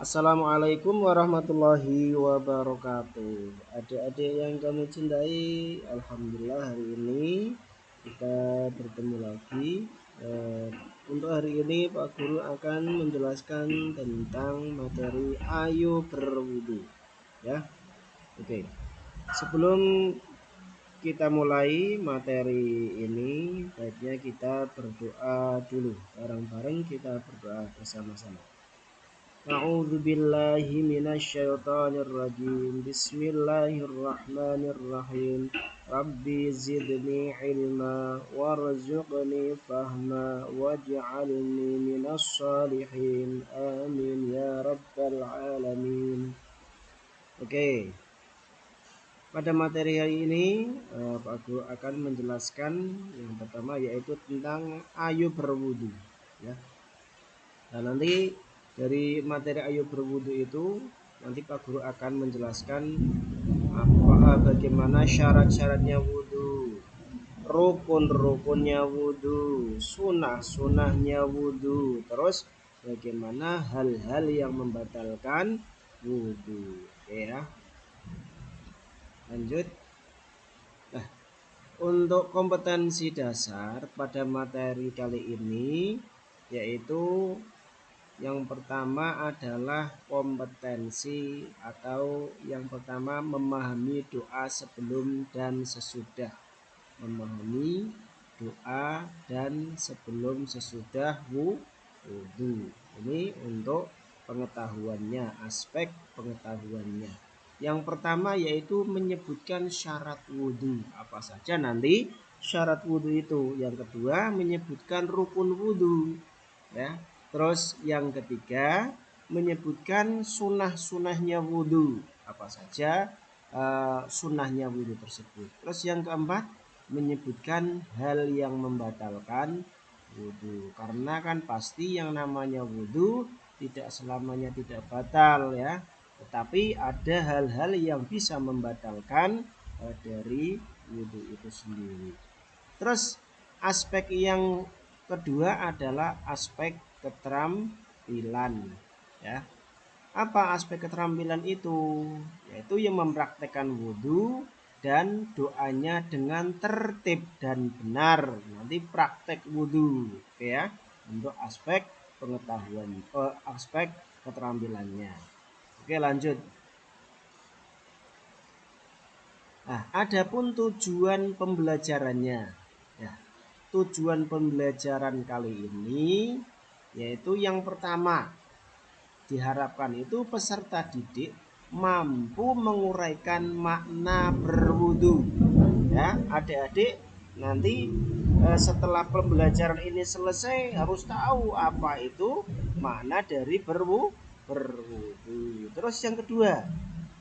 Assalamualaikum warahmatullahi wabarakatuh. Adik-adik yang kami cintai Alhamdulillah hari ini kita bertemu lagi. Eh, Untuk hari ini Pak Guru akan menjelaskan tentang materi Ayo Berwudu Ya. Oke Sebelum kita mulai materi ini Baiknya kita berdoa dulu. Bareng-bareng kita berdoa bersama-sama أعوذ بالله من الشيطان الرجيم بسم الله الرحمن الرحيم ربي زدني علما وارزقني فهما واجعلني من الصالحين آمين يا رب العالمين Oke okay. Pada materi hari ini eh, Pak Guru akan menjelaskan yang pertama yaitu tentang ayo berwudu ya. Nah nanti dari materi ayo berwudu itu nanti Pak Guru akan menjelaskan apa bagaimana syarat-syaratnya wudhu rukun-rukunnya wudhu sunah-sunahnya wudhu terus bagaimana hal-hal yang membatalkan wudhu ya. Lanjut. Nah untuk kompetensi dasar pada materi kali ini yaitu yang pertama adalah kompetensi atau yang pertama memahami doa sebelum dan sesudah. Memahami doa dan sebelum sesudah wudhu. Ini untuk pengetahuannya, aspek pengetahuannya. Yang pertama yaitu menyebutkan syarat wudhu. Apa saja nanti syarat wudhu itu. Yang kedua menyebutkan rukun wudhu. Ya, Terus yang ketiga menyebutkan sunnah-sunnahnya wudhu. Apa saja uh, sunnahnya wudhu tersebut. Terus yang keempat menyebutkan hal yang membatalkan wudhu. Karena kan pasti yang namanya wudhu tidak selamanya tidak batal ya. Tetapi ada hal-hal yang bisa membatalkan uh, dari wudhu itu sendiri. Terus aspek yang kedua adalah aspek keterampilan ya. Apa aspek keterampilan itu? Yaitu yang mempraktekkan wudhu dan doanya dengan tertib dan benar. Nanti praktek wudhu ya untuk aspek pengetahuan eh, aspek keterampilannya. Oke lanjut. Nah adapun tujuan pembelajarannya. Ya tujuan pembelajaran kali ini yaitu yang pertama diharapkan itu peserta didik mampu menguraikan makna berwudu. Ya adik-adik nanti eh, setelah pembelajaran ini selesai harus tahu apa itu makna dari berwu berwudu. Terus yang kedua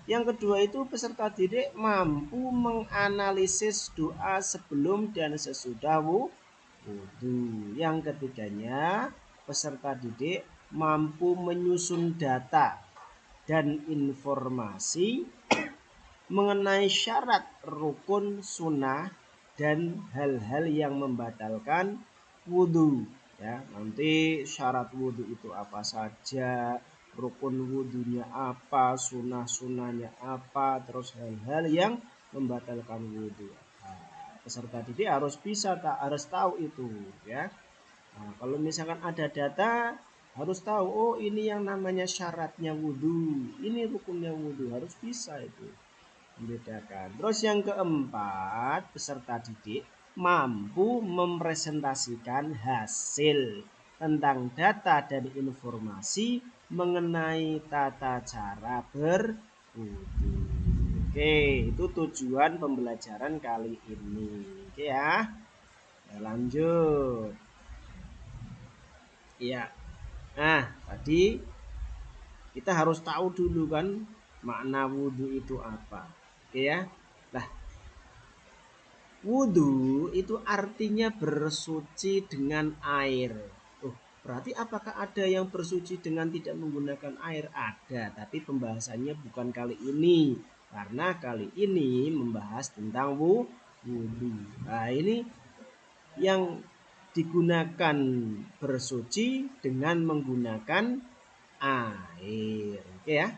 yang kedua itu peserta didik mampu menganalisis doa sebelum dan sesudah wudhu yang ketiganya peserta didik mampu menyusun data dan informasi mengenai syarat rukun sunnah dan hal-hal yang membatalkan wudhu ya. Nanti syarat wudhu itu apa saja rukun wudhunya apa sunnah sunnahnya apa terus hal-hal yang membatalkan wudhu nah, peserta didik harus bisa tak harus tahu itu ya Nah, kalau misalkan ada data harus tahu oh ini yang namanya syaratnya wudhu ini rukunnya wudhu harus bisa itu membedakan. Terus yang keempat peserta didik mampu mempresentasikan hasil tentang data dan informasi mengenai tata cara berwudhu oke itu tujuan pembelajaran kali ini. Oke ya lanjut Iya. Nah, tadi kita harus tahu dulu kan makna wudhu itu apa. Oke ya. Nah, wudhu itu artinya bersuci dengan air. Oh, berarti apakah ada yang bersuci dengan tidak menggunakan air? Ada, tapi pembahasannya bukan kali ini. Karena kali ini membahas tentang wudhu. Nah, ini yang digunakan bersuci dengan menggunakan air. Oke ya.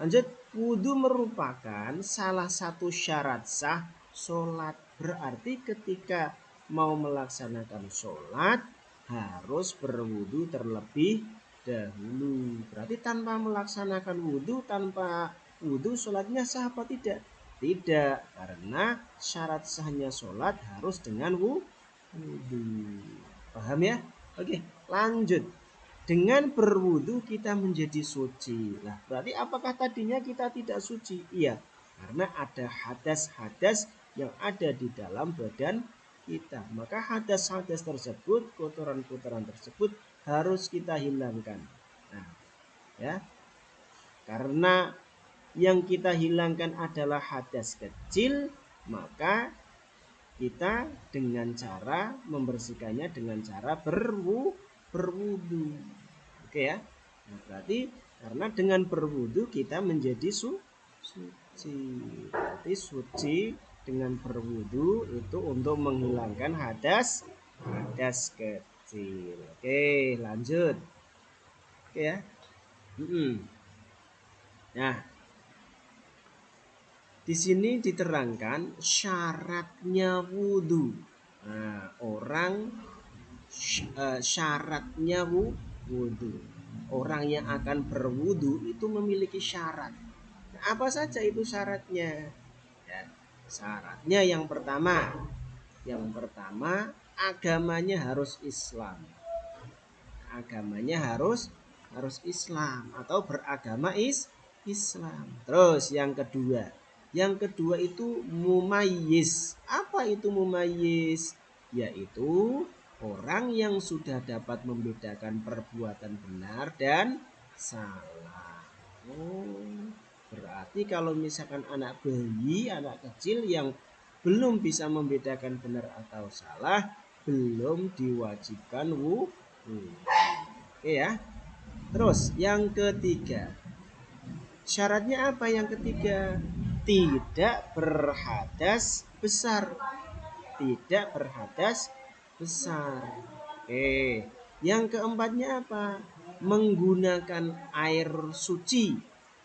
Lanjut, wudhu merupakan salah satu syarat sah sholat. Berarti ketika mau melaksanakan sholat harus berwudhu terlebih dahulu. Berarti tanpa melaksanakan wudhu, tanpa wudhu sholatnya sah apa tidak? Tidak, karena syarat sahnya sholat harus dengan wudhu. Paham ya? Oke, lanjut. Dengan berwudhu kita menjadi suci. Lah, berarti apakah tadinya kita tidak suci? Iya, karena ada hadas-hadas yang ada di dalam badan kita. Maka hadas-hadas tersebut, kotoran-kotoran tersebut harus kita hilangkan. Nah, ya. Karena yang kita hilangkan adalah hadas kecil, maka kita dengan cara membersihkannya dengan cara berwu berwudu. Oke ya. Nah, berarti karena dengan berwudu kita menjadi su suci. Berarti suci dengan berwudu itu untuk menghilangkan hadas hadas kecil. Oke, lanjut. Oke ya. Hmm. Nah, di sini diterangkan syaratnya wudhu. Nah, orang eh, syaratnya wudhu. Orang yang akan berwudhu itu memiliki syarat. Nah, apa saja itu syaratnya? Ya, syaratnya yang pertama, yang pertama agamanya harus Islam. Agamanya harus harus Islam atau beragama is Islam. Terus yang kedua, yang kedua itu mumayyiz. Apa itu mumayyiz? Yaitu orang yang sudah dapat membedakan perbuatan benar dan salah. Oh, berarti kalau misalkan anak bayi, anak kecil yang belum bisa membedakan benar atau salah, belum diwajibkan wudhu. Oke ya. Terus yang ketiga. Syaratnya apa yang ketiga? Tidak berhadas besar. Tidak berhadas besar. Oke. Yang keempatnya apa? Menggunakan air suci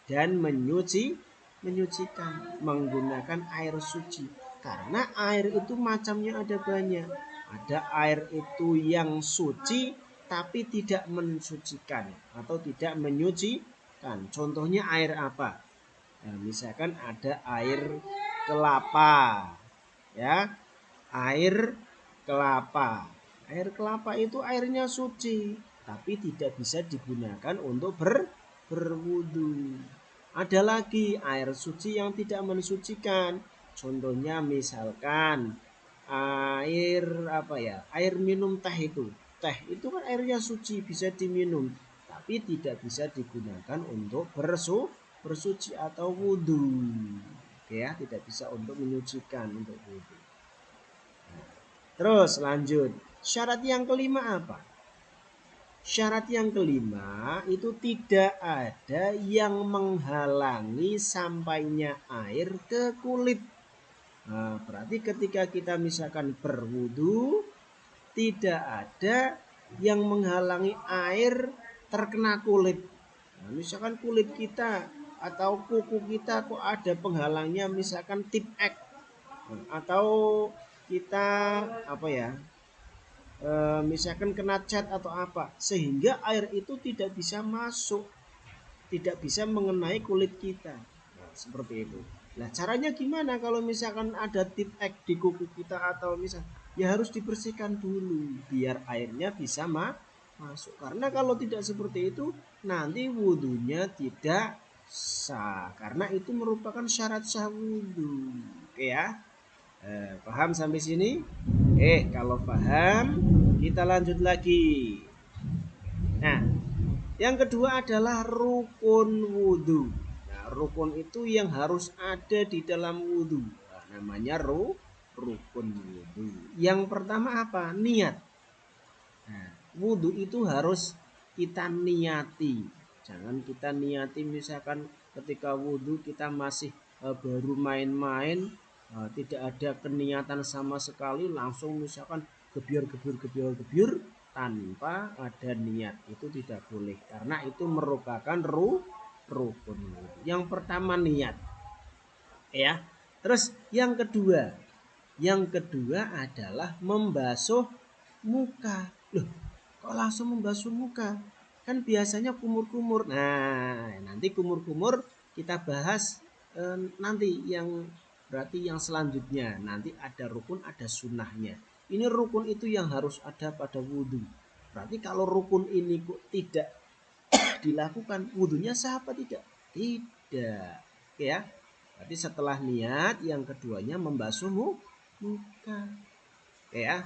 dan menyuci menyucikan menggunakan air suci karena air itu macamnya ada banyak ada air itu yang suci tapi tidak mensucikan atau tidak menyucikan contohnya air apa nah, misalkan ada air kelapa ya air kelapa. Air kelapa itu airnya suci, tapi tidak bisa digunakan untuk ber berwudu. Ada lagi air suci yang tidak mensucikan. Contohnya misalkan air apa ya? Air minum teh itu. Teh itu kan airnya suci bisa diminum, tapi tidak bisa digunakan untuk bersu bersuci atau wudhu. Ya, tidak bisa untuk menyucikan untuk wudhu. Terus lanjut. Syarat yang kelima apa? Syarat yang kelima itu tidak ada yang menghalangi sampainya air ke kulit. Nah, berarti ketika kita misalkan berwudu tidak ada yang menghalangi air terkena kulit. Nah, misalkan kulit kita atau kuku kita kok ada penghalangnya misalkan tip X atau kita apa ya e, misalkan kena cat atau apa. Sehingga air itu tidak bisa masuk tidak bisa mengenai kulit kita. Nah, seperti itu. Nah caranya gimana kalau misalkan ada tip X di kuku kita atau misal ya harus dibersihkan dulu biar airnya bisa ma masuk. Karena kalau tidak seperti itu nanti wudhunya tidak sah karena itu merupakan syarat sah wudhu oke ya Eh, paham sampai sini? Eh, kalau paham, kita lanjut lagi. Nah, yang kedua adalah rukun wudhu. Nah, rukun itu yang harus ada di dalam wudhu. Nah, namanya ru, rukun wudhu. Yang pertama apa? Niat. Nah, wudhu itu harus kita niati. Jangan kita niati misalkan ketika wudhu kita masih uh, baru main-main uh, tidak ada keniatan sama sekali langsung misalkan gebiar gebiar gebiar gebiar tanpa ada niat. Itu tidak boleh karena itu merupakan ru rukun. Yang pertama niat ya. Terus yang kedua yang kedua adalah membasuh muka. Loh kok langsung membasuh muka kan biasanya kumur-kumur nah nanti kumur-kumur kita bahas eh, nanti yang berarti yang selanjutnya nanti ada rukun ada sunnahnya ini rukun itu yang harus ada pada wudhu. Berarti kalau rukun ini kok tidak dilakukan, wudhunya sah tidak? Tidak. Oke ya. Berarti setelah niat, yang keduanya membasuh muka. Oke ya.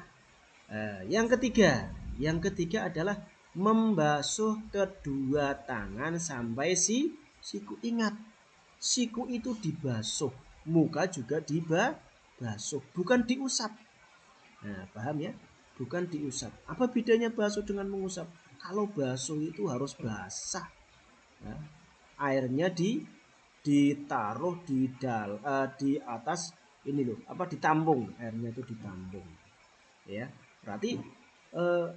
Eh, yang ketiga, yang ketiga adalah membasuh kedua tangan sampai si siku ingat siku itu dibasuh muka juga dibasuh bukan diusap Nah, paham ya? Bukan diusap. Apa bedanya basuh dengan mengusap? Kalau basuh itu harus basah. Ya. Airnya di ditaruh di dal uh, di atas ini loh, apa ditampung. Airnya itu ditampung. Ya. Berarti uh,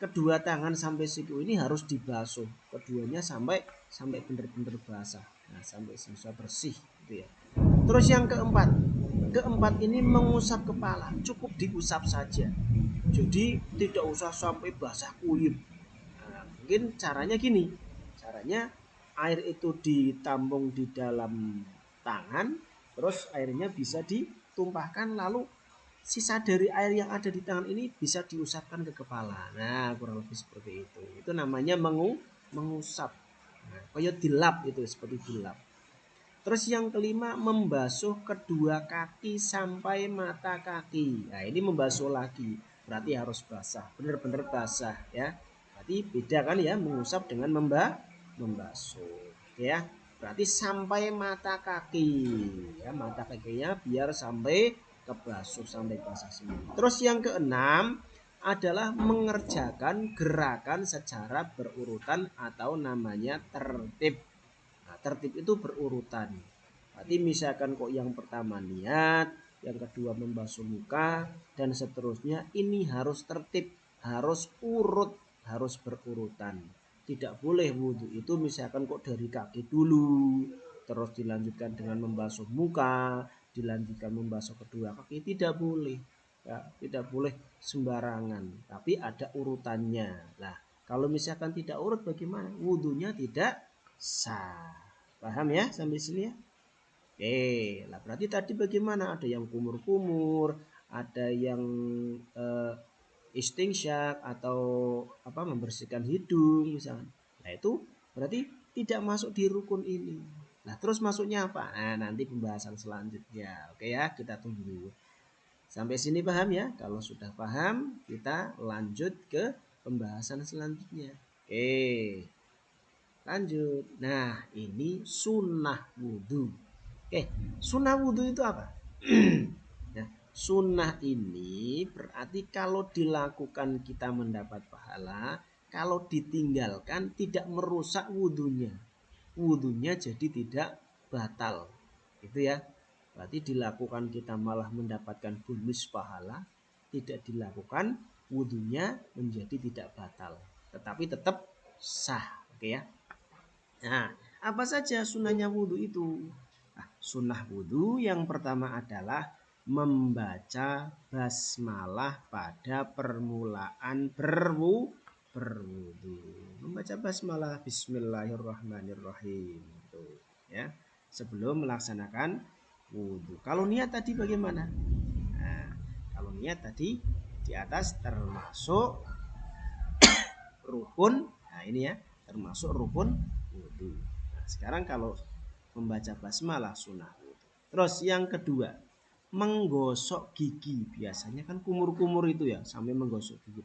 kedua tangan sampai siku ini harus dibasuh. Keduanya sampai sampai benar-benar basah. Nah, sampai selesai bersih gitu ya. Terus yang keempat, keempat ini mengusap kepala cukup diusap saja jadi tidak usah sampai basah kuyup nah, mungkin caranya gini caranya air itu ditampung di dalam tangan terus airnya bisa ditumpahkan lalu sisa dari air yang ada di tangan ini bisa diusapkan ke kepala nah kurang lebih seperti itu itu namanya mengu mengusap nah, kayak dilap itu seperti dilap Terus yang kelima membasuh kedua kaki sampai mata kaki. Nah ini membasuh lagi. Berarti harus basah. Benar-benar basah ya. Berarti beda kan ya mengusap dengan memba membasuh. Ya. Berarti sampai mata kaki. Ya mata kakinya biar sampai kebasuh sampai basah semua. Terus yang keenam adalah mengerjakan gerakan secara berurutan atau namanya tertib tertib itu berurutan. Berarti misalkan kok yang pertama niat, yang kedua membasuh muka, dan seterusnya ini harus tertib, harus urut, harus berurutan. Tidak boleh wudhu itu misalkan kok dari kaki dulu, terus dilanjutkan dengan membasuh muka, dilanjutkan membasuh kedua kaki, tidak boleh. Ya, tidak boleh sembarangan, tapi ada urutannya. Nah, kalau misalkan tidak urut bagaimana? Wudhunya tidak sah. Paham ya sampai sini ya? Oke, lah berarti tadi bagaimana? Ada yang kumur-kumur, ada yang uh, istingsyak atau apa membersihkan hidung misalnya. Nah itu berarti tidak masuk di rukun ini. Nah terus masuknya apa? Nah nanti pembahasan selanjutnya. Oke ya kita tunggu. Sampai sini paham ya? Kalau sudah paham kita lanjut ke pembahasan selanjutnya. Oke. Lanjut. Nah, ini sunnah wudhu. Oke, sunnah wudhu itu apa? nah, sunnah ini berarti kalau dilakukan kita mendapat pahala, kalau ditinggalkan tidak merusak wudhunya. Wudhunya jadi tidak batal. Itu ya. Berarti dilakukan kita malah mendapatkan bonus pahala, tidak dilakukan wudhunya menjadi tidak batal. Tetapi tetap sah. Oke ya. Nah, apa saja sunnahnya wudhu itu? Nah, sunnah wudhu yang pertama adalah membaca basmalah pada permulaan berwu berwudu. Membaca basmalah Bismillahirrahmanirrahim. Itu, ya. Sebelum melaksanakan wudhu. Kalau niat tadi bagaimana? Nah, kalau niat tadi di atas termasuk rukun. Nah, ini ya, termasuk rukun wudhu. Nah, sekarang kalau membaca basmalah sunnah wudhu. Terus yang kedua, menggosok gigi. Biasanya kan kumur-kumur itu ya, sampai menggosok gigi.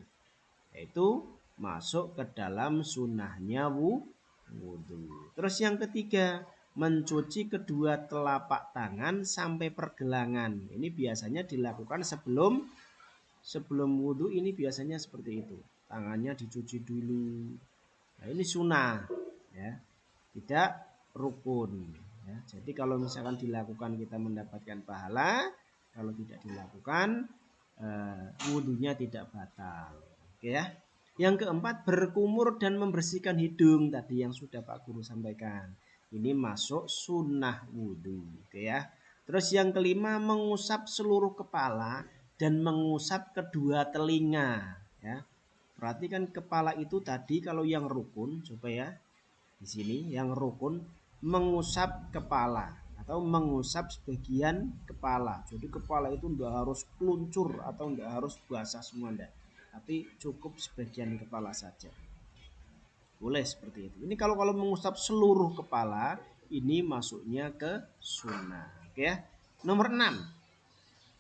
Yaitu masuk ke dalam sunnahnya wudhu. Terus yang ketiga, mencuci kedua telapak tangan sampai pergelangan. Ini biasanya dilakukan sebelum sebelum wudhu ini biasanya seperti itu. Tangannya dicuci dulu. Nah ini sunnah ya tidak rukun ya. jadi kalau misalkan dilakukan kita mendapatkan pahala kalau tidak dilakukan eh, wudhunya tidak batal oke ya Yang keempat, berkumur dan membersihkan hidung tadi yang sudah Pak Guru sampaikan. Ini masuk sunnah wudhu, gitu ya. Terus yang kelima, mengusap seluruh kepala dan mengusap kedua telinga, ya. Perhatikan kepala itu tadi kalau yang rukun, coba ya. Di sini yang rukun mengusap kepala atau mengusap sebagian kepala. Jadi kepala itu tidak harus peluncur atau tidak harus basah semua enggak tapi cukup sebagian kepala saja. Boleh seperti itu. Ini kalau kalau mengusap seluruh kepala, ini masuknya ke sunnah. Ya. Nomor 6.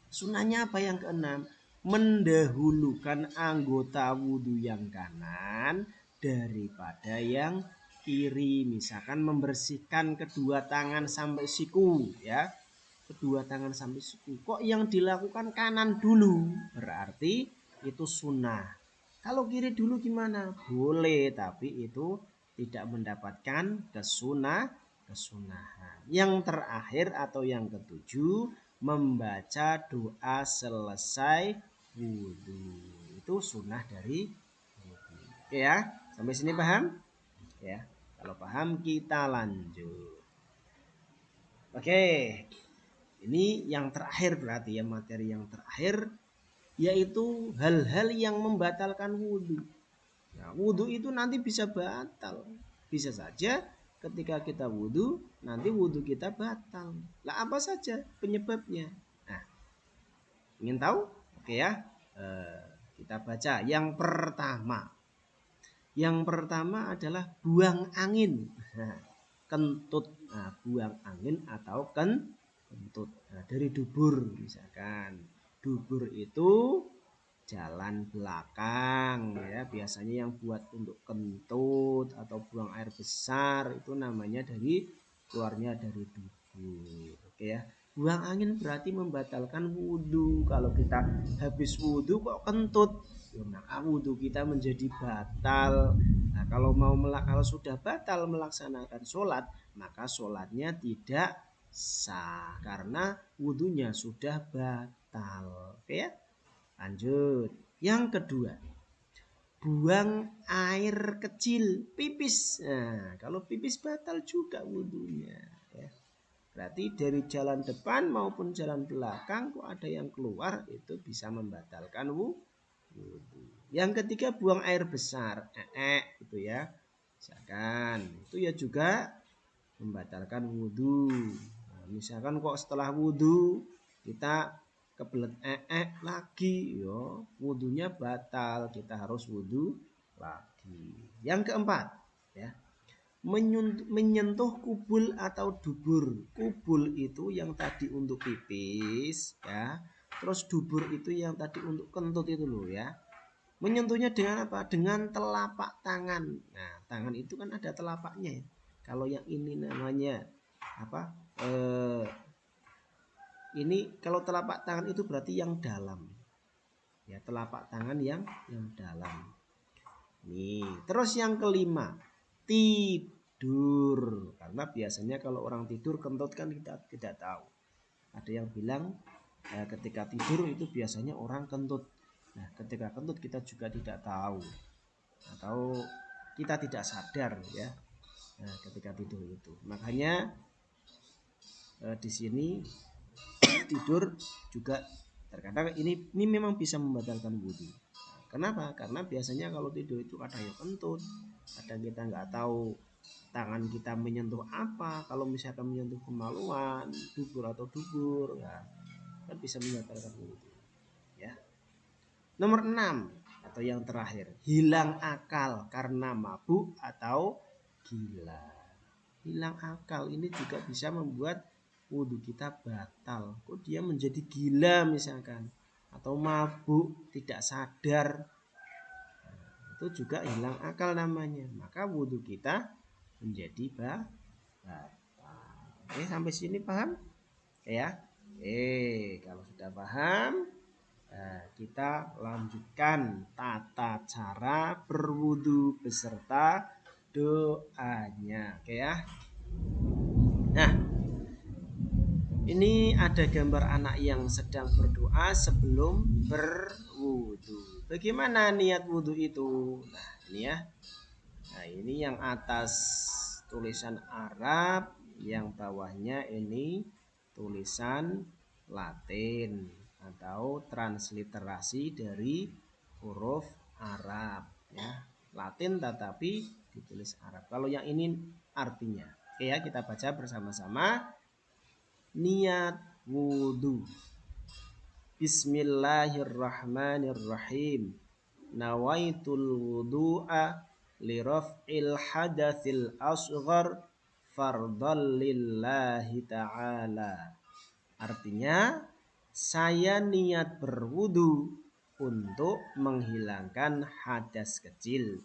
Sunnahnya apa yang keenam? Mendahulukan anggota wudhu yang kanan daripada yang kiri. Misalkan membersihkan kedua tangan sampai siku ya. Kedua tangan sampai siku. Kok yang dilakukan kanan dulu? Berarti itu sunnah. Kalau kiri dulu gimana? Boleh, tapi itu tidak mendapatkan kesunah kesunahan. Yang terakhir atau yang ketujuh membaca doa selesai wudhu. Itu sunnah dari wudhu. Oke ya, sampai sini paham? Ya, kalau paham kita lanjut. Oke, ini yang terakhir berarti ya materi yang terakhir yaitu hal-hal yang membatalkan wudhu. Nah, wudhu itu nanti bisa batal. Bisa saja ketika kita wudhu, nanti wudhu kita batal. Lah apa saja penyebabnya? Nah, ingin tahu? Oke ya, eh, kita baca. Yang pertama, yang pertama adalah buang angin. Nah, kentut. Nah, buang angin atau ken kentut. Nah, dari dubur misalkan dubur itu jalan belakang ya. Biasanya yang buat untuk kentut atau buang air besar itu namanya dari keluarnya dari dubur oke ya. Buang angin berarti membatalkan wudhu. Kalau kita habis wudhu kok kentut? Ya maka wudhu kita menjadi batal. Nah kalau mau kalau sudah batal melaksanakan sholat maka sholatnya tidak sah karena wudhunya sudah batal batal. Oke ya. Lanjut. Yang kedua, buang air kecil, pipis. Nah, kalau pipis batal juga wudhunya. Ya. Berarti dari jalan depan maupun jalan belakang kok ada yang keluar itu bisa membatalkan wudhu. Yang ketiga buang air besar, ee, itu ya. Misalkan itu ya juga membatalkan wudhu. Nah, misalkan kok setelah wudhu kita kebelet ee lagi. Yo wudhunya batal. Kita harus wudhu lagi. Yang keempat ya. Menyentuh kubul atau dubur. Kubul itu yang tadi untuk pipis ya. Terus dubur itu yang tadi untuk kentut itu loh ya. Menyentuhnya dengan apa? Dengan telapak tangan. Nah tangan itu kan ada telapaknya ya. Kalau yang ini namanya apa eh, ini kalau telapak tangan itu berarti yang dalam. Ya telapak tangan yang yang dalam. Nih terus yang kelima tidur. Karena biasanya kalau orang tidur kentut kan kita tidak tahu. Ada yang bilang eh, ketika tidur itu biasanya orang kentut. Nah ketika kentut kita juga tidak tahu. Atau kita tidak sadar ya. Nah, ketika tidur itu. Makanya eh, di sini tidur juga terkadang ini ini memang bisa membatalkan wudhu. Kenapa? Karena biasanya kalau tidur itu ada yang kentut kadang kita nggak tahu tangan kita menyentuh apa. Kalau misalkan menyentuh kemaluan dubur atau dubur ya kan bisa membatalkan wudhu ya. Nomor 6 atau yang terakhir hilang akal karena mabuk atau gila. Hilang akal ini juga bisa membuat wudhu kita batal. Kok dia menjadi gila misalkan? Atau mabuk tidak sadar. Itu juga hilang akal namanya. Maka wudhu kita menjadi batal. Oke sampai sini paham? Ya? Eh kalau sudah paham nah, kita lanjutkan tata cara berwudhu beserta doanya. Oke ya? Nah ini ada gambar anak yang sedang berdoa sebelum berwudu. Bagaimana niat wudhu itu? Nah, ini ya. Nah, ini yang atas tulisan Arab, yang bawahnya ini tulisan Latin atau transliterasi dari huruf Arab ya. Latin tetapi ditulis Arab. Kalau yang ini artinya. Oke ya, kita baca bersama-sama. Niat wudhu. Bismillahirrahmanirrahim. Nawaitul wudu'a liraf'il hadatsil asghar fardal lillahi ta'ala. Artinya saya niat berwudu untuk menghilangkan hadas kecil.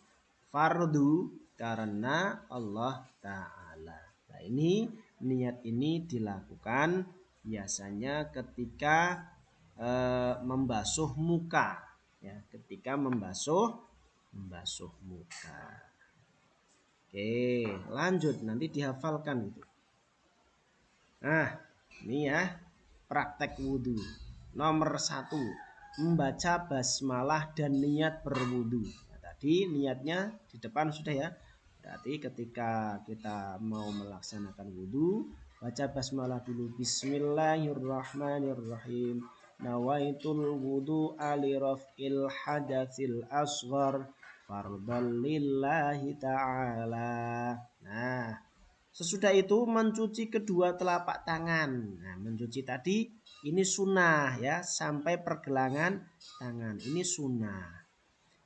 Fardu karena Allah Ta'ala. Nah ini niat ini dilakukan biasanya ketika e, membasuh muka. Ya, ketika membasuh membasuh muka. Oke, lanjut nanti dihafalkan itu. Nah, ini ya praktek wudhu. Nomor satu, membaca basmalah dan niat berwudhu. Nah, tadi niatnya di depan sudah ya. Berarti ketika kita mau melaksanakan wudhu, baca basmalah dulu. Bismillahirrahmanirrahim. Nawaitul wudhu ali raf'il hadatsil asghar fardal lillahi ta'ala. Nah, sesudah itu mencuci kedua telapak tangan. Nah, mencuci tadi ini sunnah ya, sampai pergelangan tangan. Ini sunnah.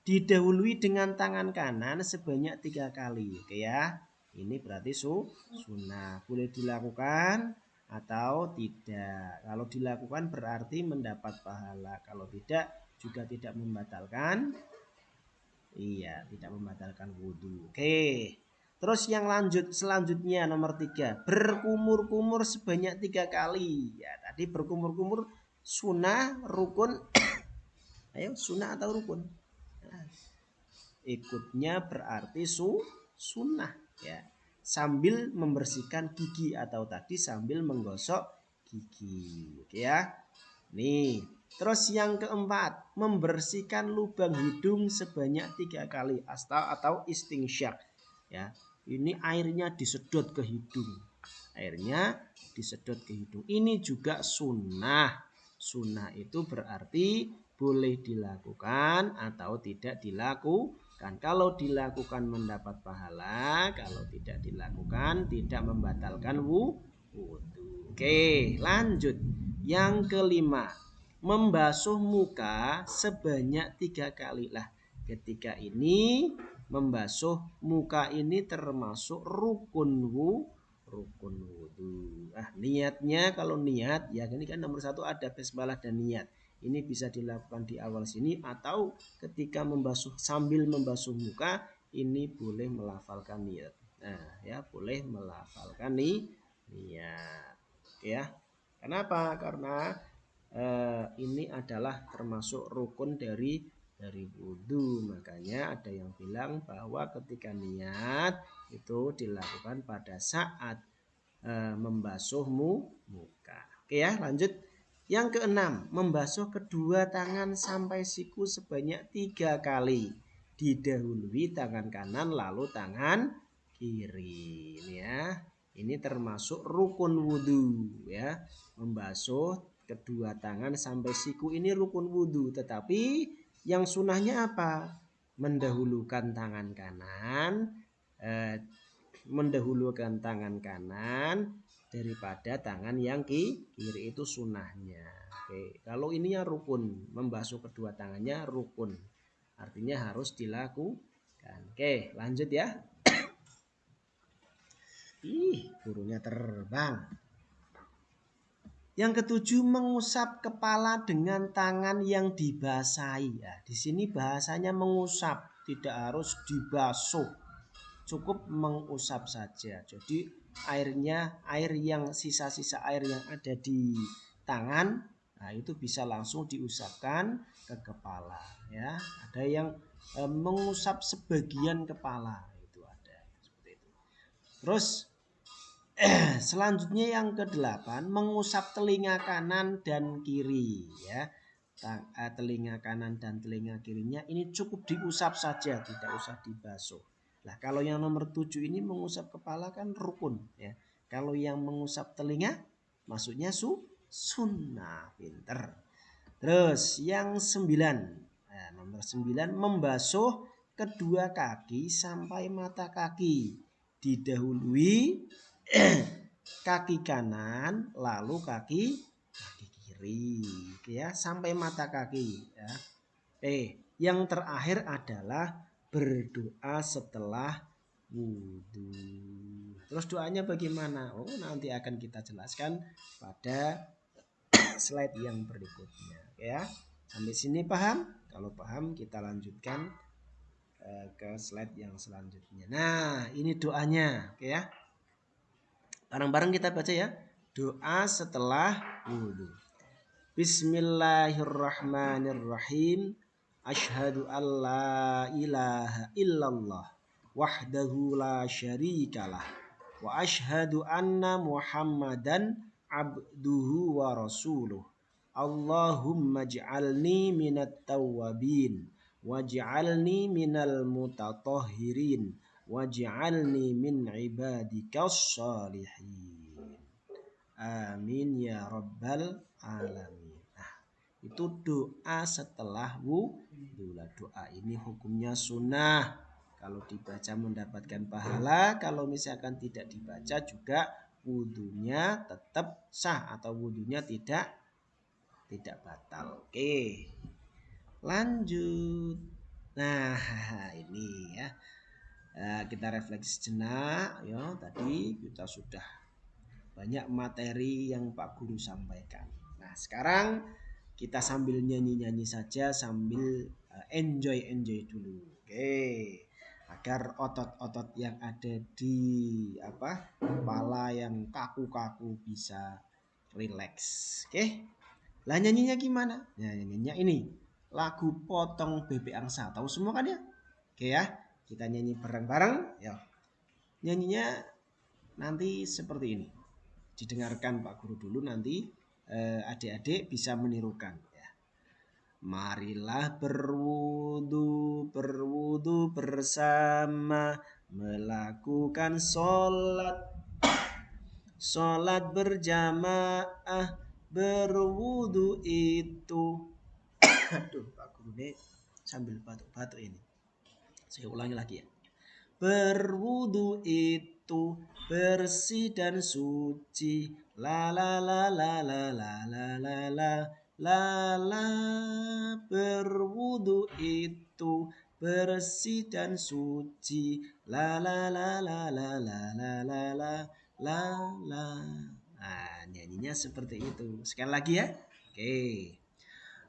Didahului dengan tangan kanan sebanyak tiga kali. Oke ya, ini berarti su sunnah. Boleh dilakukan atau tidak. Kalau dilakukan berarti mendapat pahala. Kalau tidak juga tidak membatalkan Iya, tidak membatalkan wudhu. Oke. Terus yang lanjut selanjutnya nomor tiga berkumur-kumur sebanyak tiga kali. Ya, tadi berkumur-kumur sunnah rukun. Ayo sunnah atau rukun? Ikutnya berarti su sunnah ya. Sambil membersihkan gigi atau tadi sambil menggosok gigi. Oke ya. Nih, Terus yang keempat, membersihkan lubang hidung sebanyak tiga kali asta atau istingsyak. Ya, ini airnya disedot ke hidung. Airnya disedot ke hidung. Ini juga sunnah. Sunnah itu berarti boleh dilakukan atau tidak dilakukan. Kalau dilakukan mendapat pahala, kalau tidak dilakukan tidak membatalkan wudhu. Oke, lanjut. Yang kelima, membasuh muka sebanyak tiga kali lah. Ketika ini membasuh muka ini termasuk rukun wu, rukun wudhu. Ah niatnya kalau niat ya ini kan nomor satu ada basmalah dan niat. Ini bisa dilakukan di awal sini atau ketika membasuh sambil membasuh muka ini boleh melafalkan niat. Nah ya boleh melafalkan nih niat. Oke ya. Kenapa? Karena eh, ini adalah termasuk rukun dari dari wudhu makanya ada yang bilang bahwa ketika niat itu dilakukan pada saat eh, membasuh muka oke ya lanjut yang keenam membasuh kedua tangan sampai siku sebanyak tiga kali. Didahului tangan kanan lalu tangan kiri. Ini ya ini termasuk rukun wudhu ya. Membasuh kedua tangan sampai siku ini rukun wudhu tetapi yang sunnahnya apa? Mendahulukan tangan kanan eh, mendahulukan tangan kanan daripada tangan yang kiri itu sunnahnya oke kalau ininya rukun membasuh kedua tangannya rukun artinya harus dilakukan oke lanjut ya ih burungnya terbang yang ketujuh mengusap kepala dengan tangan yang dibasahi. Ya, di sini bahasanya mengusap, tidak harus dibasuh. Cukup mengusap saja. Jadi airnya air yang sisa-sisa air yang ada di tangan nah itu bisa langsung diusapkan ke kepala ya. Ada yang e, mengusap sebagian kepala itu ada seperti itu. Terus selanjutnya yang kedelapan mengusap telinga kanan dan kiri ya. eh, telinga kanan dan telinga kirinya ini cukup diusap saja, tidak usah dibasuh. Nah, kalau yang nomor tujuh ini mengusap kepala kan rukun ya. Kalau yang mengusap telinga maksudnya su sunnah, pinter. Terus yang sembilan, nah, nomor sembilan membasuh kedua kaki sampai mata kaki didahului kaki kanan lalu kaki kaki kiri ya sampai mata kaki ya. Eh, yang terakhir adalah berdoa setelah wudhu. Terus doanya bagaimana? Oh, nanti akan kita jelaskan pada slide yang berikutnya ya. Sampai sini paham? Kalau paham kita lanjutkan eh, ke slide yang selanjutnya. Nah, ini doanya, oke ya. Bareng-bareng kita baca ya. Doa setelah wudhu. Bismillahirrahmanirrahim. Ashhadu an la ilaha illallah wahdahu la syarikalah wa ashhadu anna Muhammadan abduhu wa rasuluh. Allahumma ij'alni minat tawwabin waj'alni minal mutatahhirin waj'alni min ibadikas salihin. Amin ya rabbal alamin. Itu doa setelah wudhu. Doa ini hukumnya sunnah. Kalau dibaca mendapatkan pahala, kalau misalkan tidak dibaca juga wudhunya tetap sah atau wudhunya tidak tidak batal. Oke. Lanjut. Nah, ini ya. Eh, kita refleksi sejenak ya tadi kita sudah banyak materi yang Pak Guru sampaikan nah sekarang kita sambil nyanyi-nyanyi saja sambil uh, enjoy enjoy dulu. Oke. Agar otot-otot yang ada di apa kepala yang kaku-kaku bisa rileks oke. Lah nyanyinya gimana? Nah, nyanyinya ini. Lagu potong bebek angsa. Tahu semua kan ya? Oke ya. Kita nyanyi bareng-bareng. Ya. Nyanyinya nanti seperti ini. Didengarkan Pak Guru dulu nanti. eh, adik-adik bisa menirukan ya. Marilah berwudu, berwudu bersama melakukan sholat Sholat berjamaah berwudu itu Aduh Pak Guru ini sambil batuk-batuk ini saya ulangi lagi ya. Berwudu itu bersih dan suci. La la la la la la la la la la la berwudu itu bersih dan suci. La la la la la la la la la la la. Nah, nyanyinya seperti itu. Sekali lagi ya. Oke.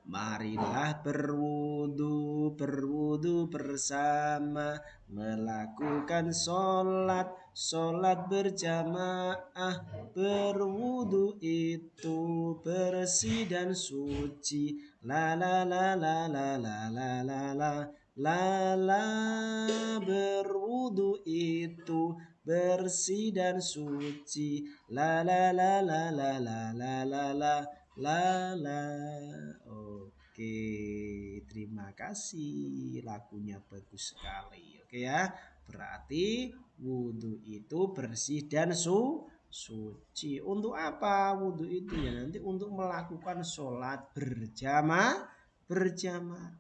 Marilah berwudu, berwudu bersama Melakukan sholat, sholat berjamaah Berwudu itu bersih dan suci La la la la la la la la la La la berwudu itu bersih dan suci La la la la la la la la la La la. Oke, terima kasih. Lagunya bagus sekali. Oke ya. Berarti wudhu itu bersih dan su suci. Untuk apa wudhu itu ya? Nanti untuk melakukan sholat berjamaah berjamaah.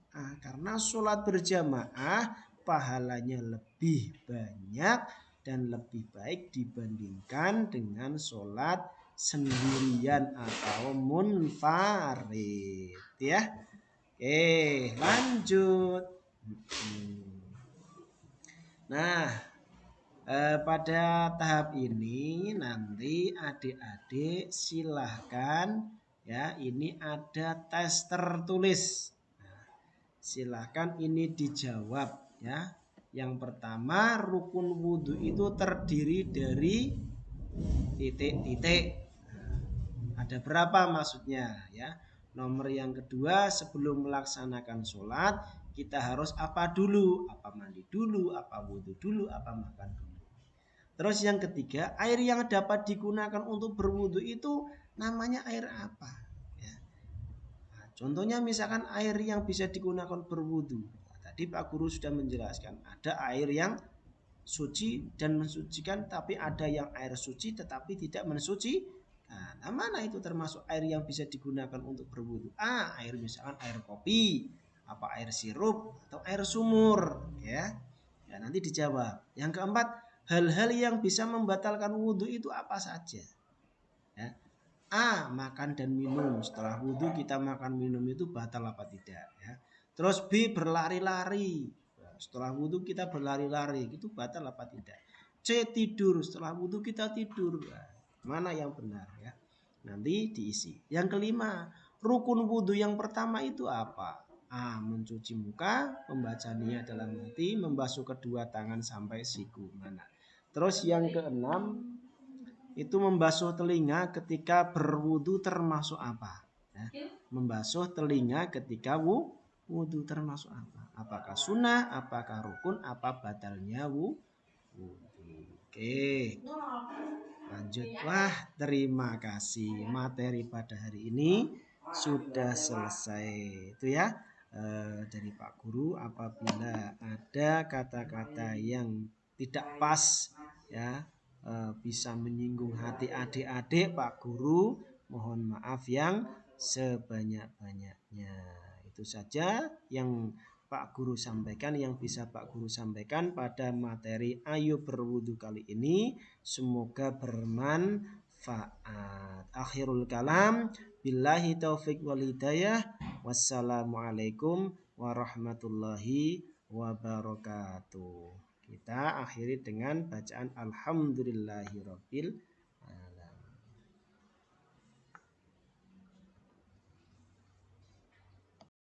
Karena sholat berjamaah pahalanya lebih banyak dan lebih baik dibandingkan dengan sholat sendirian atau munfarid ya. Oke, lanjut. Nah, eh, pada tahap ini nanti adik-adik silahkan ya ini ada tes tertulis. Nah, silahkan ini dijawab ya. Yang pertama rukun wudhu itu terdiri dari titik-titik ada berapa maksudnya ya. Nomor yang kedua sebelum melaksanakan sholat kita harus apa dulu? Apa mandi dulu, apa wudhu dulu, apa makan dulu. Terus yang ketiga air yang dapat digunakan untuk berwudhu itu namanya air apa? Ya. Nah, Contohnya misalkan air yang bisa digunakan berwudu. Nah, tadi Pak Guru sudah menjelaskan ada air yang suci dan mensucikan tapi ada yang air suci tetapi tidak mensuci nah, nah mana itu termasuk air yang bisa digunakan untuk berwudu ah air misalkan air kopi apa air sirup atau air sumur ya? Ya nanti dijawab. Yang keempat hal-hal yang bisa membatalkan wudhu itu apa saja? Ya. A makan dan minum. Setelah wudhu kita makan minum itu batal apa tidak ya? Terus B berlari-lari. Setelah wudhu kita berlari-lari itu batal apa tidak? C tidur. Setelah wudhu kita tidur. Nah, mana yang benar ya? Nanti diisi. Yang kelima rukun wudhu yang pertama itu apa A. Mencuci muka, membaca niat dalam hati, membasuh kedua tangan sampai siku mana. Terus yang keenam itu membasuh telinga ketika berwudu termasuk apa? Ya. Membasuh telinga ketika wu, wudhu termasuk apa? Apakah sunnah, apakah rukun, apa batalnya wu, wudhu. Oke, lanjut. Wah, terima kasih. Materi pada hari ini sudah selesai. Itu ya eh, dari Pak Guru. Apabila ada kata-kata yang tidak pas, ya eh, bisa menyinggung hati adik-adik Pak Guru, mohon maaf yang sebanyak-banyaknya. Itu saja yang Pak Guru sampaikan yang bisa Pak Guru sampaikan pada materi Ayo Berwudu kali ini. Semoga bermanfaat. Akhirul kalam. Billahi taufik wal hidayah. Wassalamualaikum warahmatullahi wabarakatuh. Kita akhiri dengan bacaan Alhamdulillahirabbil